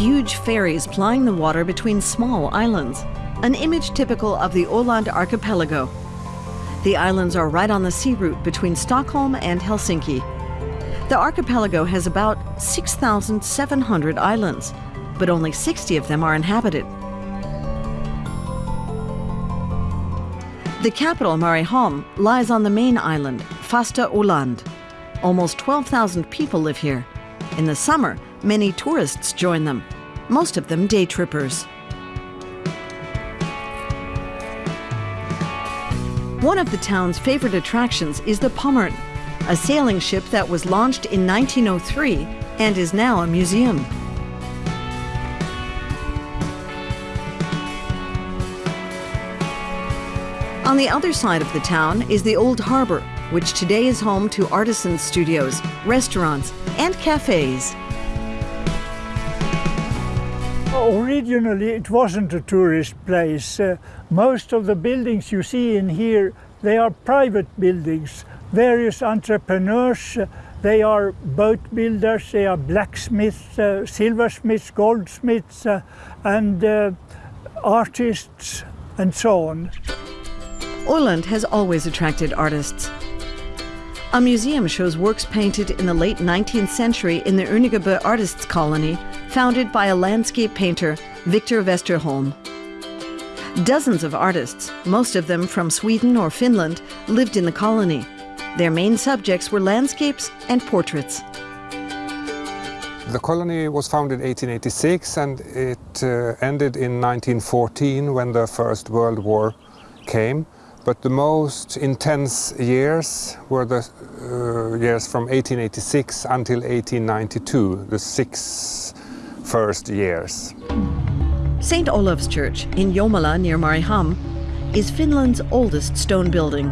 huge ferries plying the water between small islands, an image typical of the Åland archipelago. The islands are right on the sea route between Stockholm and Helsinki. The archipelago has about 6,700 islands, but only 60 of them are inhabited. The capital, Mariehamn, lies on the main island, Fasta Åland. Almost 12,000 people live here. In the summer, many tourists join them, most of them day trippers. One of the town's favorite attractions is the Pommern, a sailing ship that was launched in 1903 and is now a museum. On the other side of the town is the Old Harbor, which today is home to artisan studios, restaurants, and cafes. Originally, it wasn't a tourist place. Uh, most of the buildings you see in here, they are private buildings. Various entrepreneurs, uh, they are boat builders, they are blacksmiths, uh, silversmiths, goldsmiths, uh, and uh, artists, and so on. Åland has always attracted artists. A museum shows works painted in the late 19th century in the Önningeby Artists Colony, founded by a landscape painter, Victor Westerholm. Dozens of artists, most of them from Sweden or Finland, lived in the colony. Their main subjects were landscapes and portraits. The colony was founded in 1886 and it uh, ended in 1914 when the First World War came. But the most intense years were the uh, years from 1886 until 1892, the six first years. St. Olaf's Church in Jomala near Mariehamn is Finland's oldest stone building.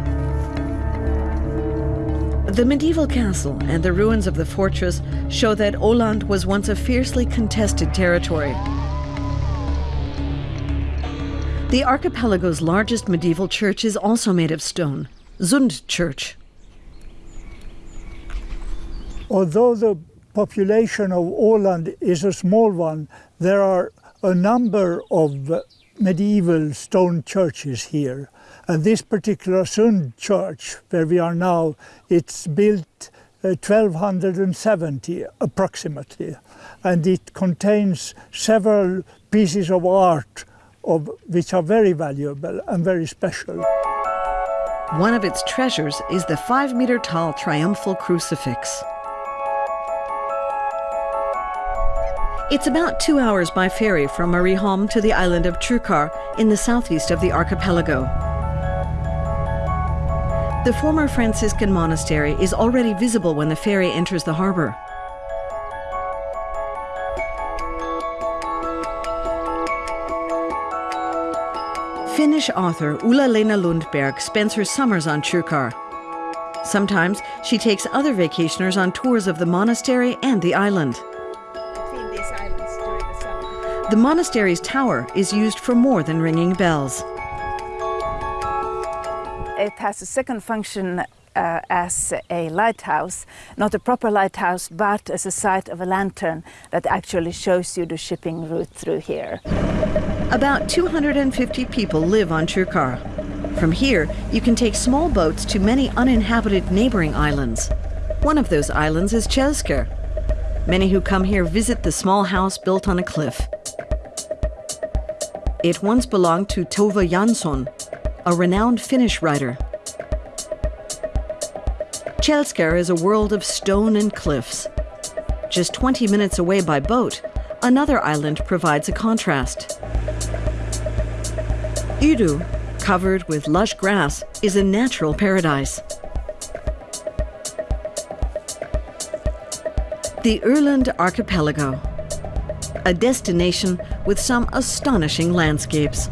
The medieval castle and the ruins of the fortress show that Åland was once a fiercely contested territory. The archipelago's largest medieval church is also made of stone, Sund Church. Although the population of Åland is a small one, there are a number of medieval stone churches here. And this particular Sund church, where we are now, it's built uh, 1270 approximately. And it contains several pieces of art of, which are very valuable and very special. One of its treasures is the five meter tall triumphal crucifix. It's about two hours by ferry from Mariehamn to the island of Kökar in the southeast of the archipelago. The former Franciscan monastery is already visible when the ferry enters the harbor. Finnish author Ulla-Lena Lundberg spends her summers on Kökar. Sometimes she takes other vacationers on tours of the monastery and the island. The monastery's tower is used for more than ringing bells. It has a second function uh, as a lighthouse, not a proper lighthouse, but as a site of a lantern that actually shows you the shipping route through here. About 250 people live on Kökar. From here, you can take small boats to many uninhabited neighboring islands. One of those islands is Kjellskär. Many who come here visit the small house built on a cliff. It once belonged to Tove Jansson, a renowned Finnish writer. Kjellskär is a world of stone and cliffs. Just 20 minutes away by boat, another island provides a contrast. Udu, covered with lush grass, is a natural paradise. The Åland Archipelago, a destination with some astonishing landscapes.